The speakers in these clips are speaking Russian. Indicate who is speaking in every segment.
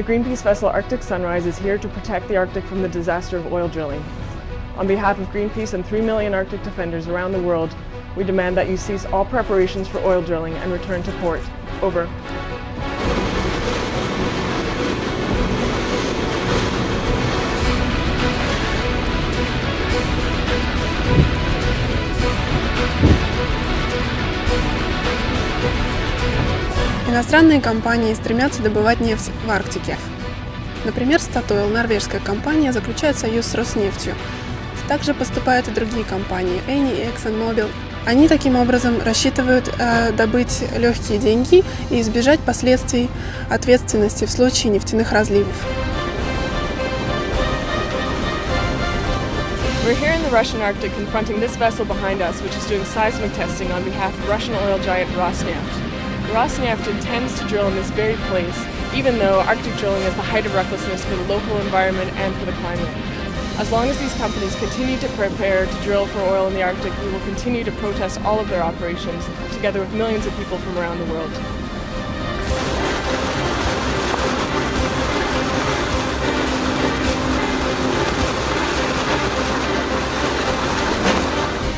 Speaker 1: The Greenpeace vessel Arctic Sunrise is here to protect the Arctic from the disaster of oil drilling. On behalf of Greenpeace and 3 million Arctic defenders around the world, we demand that you cease all preparations for oil drilling and return to port. Over.
Speaker 2: Иностранные компании стремятся добывать нефть в Арктике. Например, Statoil, норвежская компания, заключает союз с Роснефтью. Также поступают и другие компании, Eni и ExxonMobil. Они таким образом рассчитывают э, добыть легкие деньги и избежать последствий ответственности в случае нефтяных разливов.
Speaker 1: We're here in the Russian Arctic confronting this vessel behind us, which is doing seismic testing on behalf of Russian oil giant Rosneft. Rosneft intends to drill in this very place, even though Arctic drilling is the height of recklessness for the local environment and for the climate. As long as these companies continue to prepare to drill for oil in the Arctic, we will continue to protest all of their operations, together with millions of people from around the world.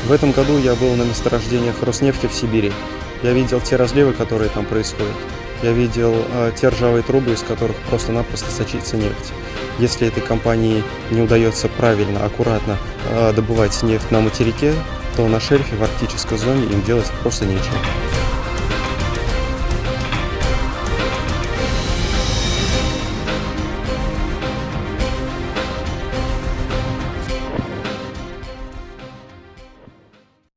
Speaker 3: В этом году я был на месторождениях Роснефти в Сибири. Я видел те разливы, которые там происходят. Я видел э, те ржавые трубы, из которых просто-напросто сочится нефть. Если этой компании не удается правильно, аккуратно э, добывать нефть на материке, то на шельфе в арктической зоне им делать просто нечего.